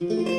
Mm-hmm.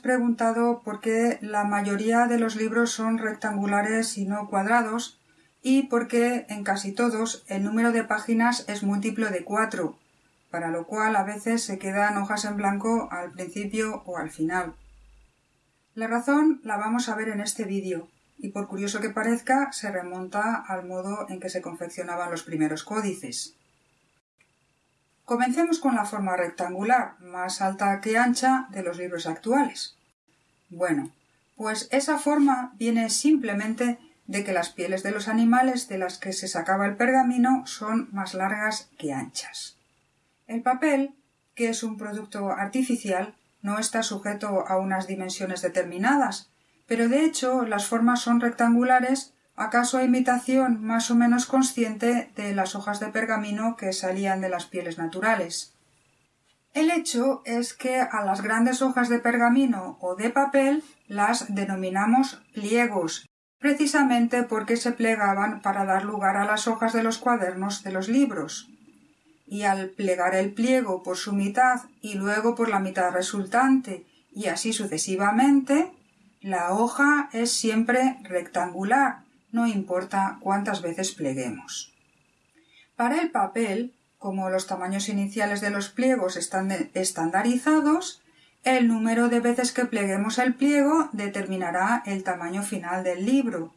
Preguntado por qué la mayoría de los libros son rectangulares y no cuadrados y por qué en casi todos el número de páginas es múltiplo de 4, para lo cual a veces se quedan hojas en blanco al principio o al final. La razón la vamos a ver en este vídeo y por curioso que parezca se remonta al modo en que se confeccionaban los primeros códices. Comencemos con la forma rectangular, más alta que ancha, de los libros actuales. Bueno, pues esa forma viene simplemente de que las pieles de los animales de las que se sacaba el pergamino son más largas que anchas. El papel, que es un producto artificial, no está sujeto a unas dimensiones determinadas, pero de hecho las formas son rectangulares acaso a imitación más o menos consciente de las hojas de pergamino que salían de las pieles naturales. El hecho es que a las grandes hojas de pergamino o de papel las denominamos pliegos, precisamente porque se plegaban para dar lugar a las hojas de los cuadernos de los libros. Y al plegar el pliego por su mitad y luego por la mitad resultante y así sucesivamente, la hoja es siempre rectangular, no importa cuántas veces pleguemos. Para el papel, como los tamaños iniciales de los pliegos están estandarizados, el número de veces que pleguemos el pliego determinará el tamaño final del libro.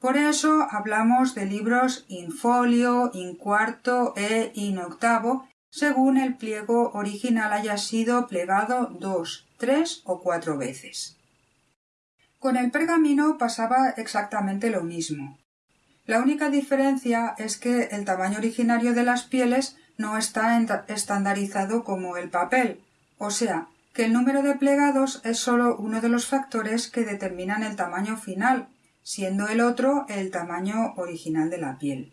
Por eso hablamos de libros in folio, in cuarto e in octavo, según el pliego original haya sido plegado dos, tres o cuatro veces. Con el pergamino pasaba exactamente lo mismo. La única diferencia es que el tamaño originario de las pieles no está estandarizado como el papel, o sea, que el número de plegados es sólo uno de los factores que determinan el tamaño final, siendo el otro el tamaño original de la piel.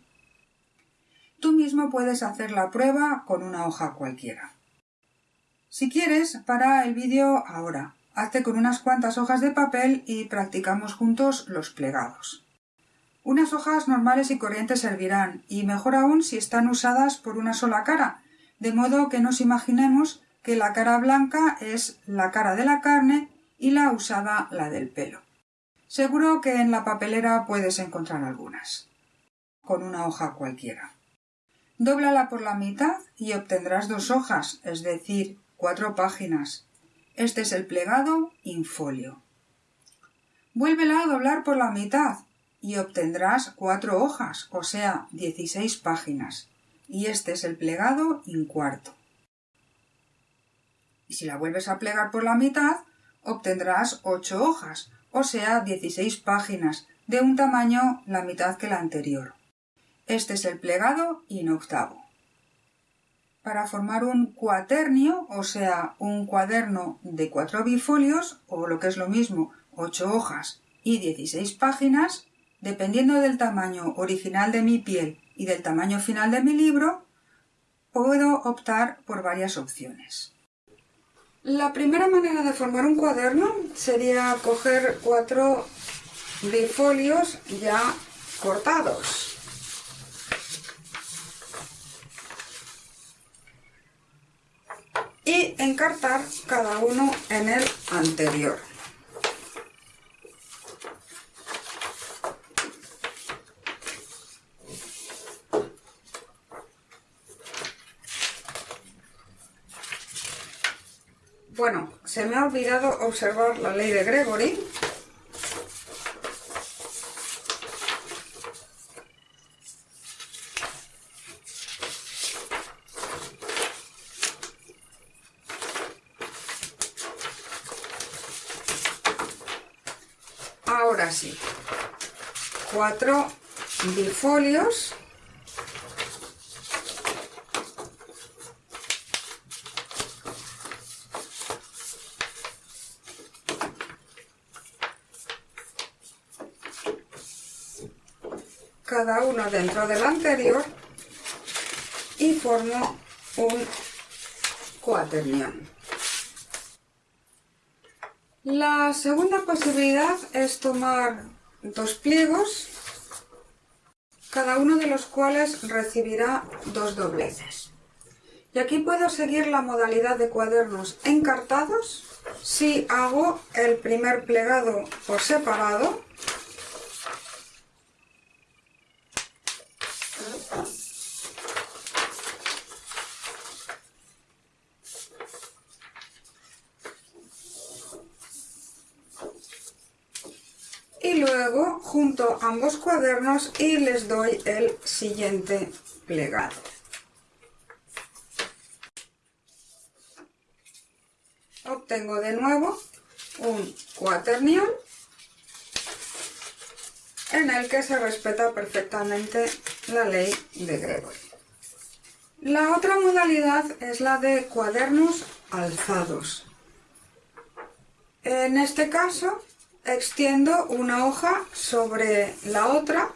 Tú mismo puedes hacer la prueba con una hoja cualquiera. Si quieres, para el vídeo ahora. Hazte con unas cuantas hojas de papel y practicamos juntos los plegados. Unas hojas normales y corrientes servirán, y mejor aún si están usadas por una sola cara, de modo que nos imaginemos que la cara blanca es la cara de la carne y la usada la del pelo. Seguro que en la papelera puedes encontrar algunas. Con una hoja cualquiera. Dóblala por la mitad y obtendrás dos hojas, es decir, cuatro páginas, este es el plegado infolio. Vuélvela a doblar por la mitad y obtendrás cuatro hojas, o sea, dieciséis páginas. Y este es el plegado incuarto. Y si la vuelves a plegar por la mitad, obtendrás ocho hojas, o sea, dieciséis páginas, de un tamaño la mitad que la anterior. Este es el plegado inoctavo. Para formar un cuaternio, o sea, un cuaderno de cuatro bifolios, o lo que es lo mismo, ocho hojas y dieciséis páginas, dependiendo del tamaño original de mi piel y del tamaño final de mi libro, puedo optar por varias opciones. La primera manera de formar un cuaderno sería coger cuatro bifolios ya cortados. y encartar cada uno en el anterior. Bueno, se me ha olvidado observar la ley de Gregory. Ahora sí, cuatro bifolios cada uno dentro del anterior y formo un cuaternión. La segunda posibilidad es tomar dos pliegos, cada uno de los cuales recibirá dos dobleces. Y aquí puedo seguir la modalidad de cuadernos encartados si hago el primer plegado por separado y junto ambos cuadernos y les doy el siguiente plegado. Obtengo de nuevo un cuaternión en el que se respeta perfectamente la ley de Gregory. La otra modalidad es la de cuadernos alzados. En este caso extiendo una hoja sobre la otra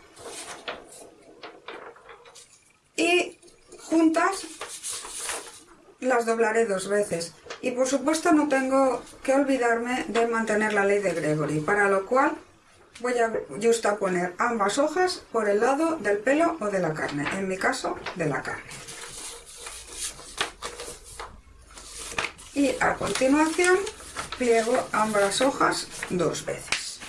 y juntas las doblaré dos veces. Y por supuesto no tengo que olvidarme de mantener la ley de Gregory, para lo cual voy a poner ambas hojas por el lado del pelo o de la carne, en mi caso de la carne. Y a continuación pliego ambas hojas dos veces.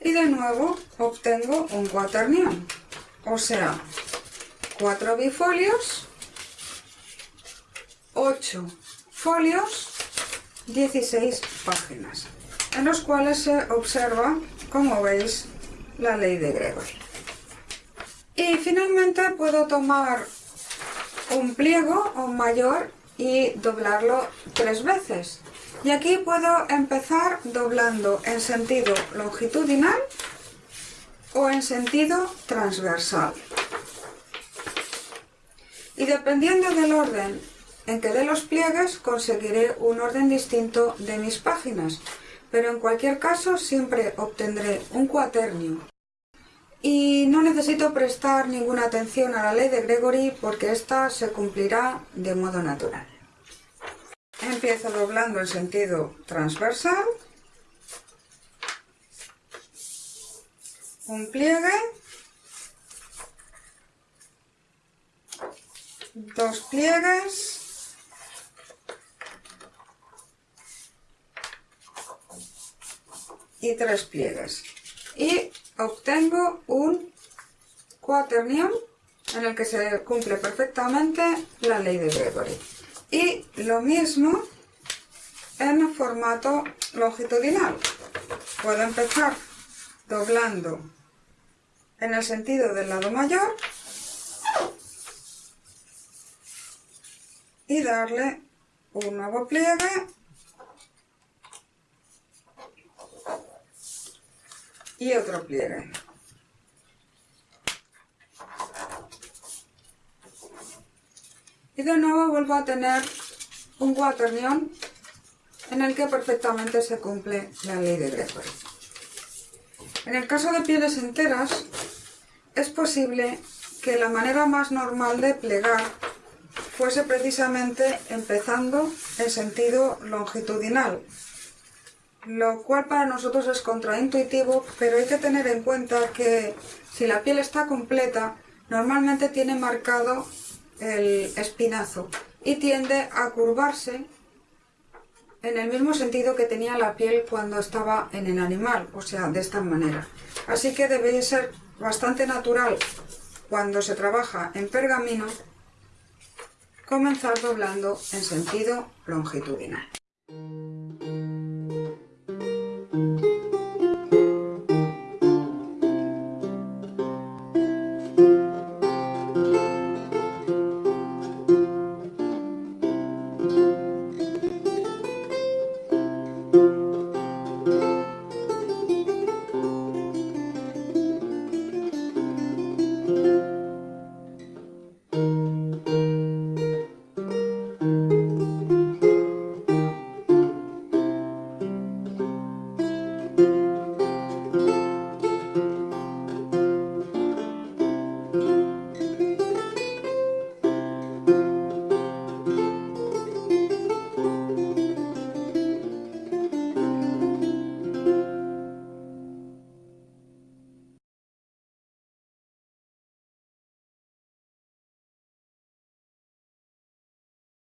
Y de nuevo obtengo un cuaternión, o sea, cuatro bifolios, 8 folios, 16 páginas, en los cuales se observa, como veis, la ley de Gregory. Y finalmente puedo tomar un pliego o un mayor y doblarlo tres veces. Y aquí puedo empezar doblando en sentido longitudinal o en sentido transversal. Y dependiendo del orden en que dé los pliegues, conseguiré un orden distinto de mis páginas pero en cualquier caso siempre obtendré un cuaternio. Y no necesito prestar ninguna atención a la ley de Gregory porque esta se cumplirá de modo natural. Empiezo doblando en sentido transversal, un pliegue, dos pliegues, tres pliegues. Y obtengo un cuaternión en el que se cumple perfectamente la ley de Gregory. Y lo mismo en formato longitudinal. Puedo empezar doblando en el sentido del lado mayor y darle un nuevo pliegue y otro pliegue. Y de nuevo vuelvo a tener un cuaternión en el que perfectamente se cumple la ley de Gregory. En el caso de pieles enteras, es posible que la manera más normal de plegar fuese precisamente empezando en sentido longitudinal, lo cual para nosotros es contraintuitivo, pero hay que tener en cuenta que si la piel está completa, normalmente tiene marcado el espinazo y tiende a curvarse en el mismo sentido que tenía la piel cuando estaba en el animal, o sea, de esta manera. Así que debe ser bastante natural cuando se trabaja en pergamino comenzar doblando en sentido longitudinal.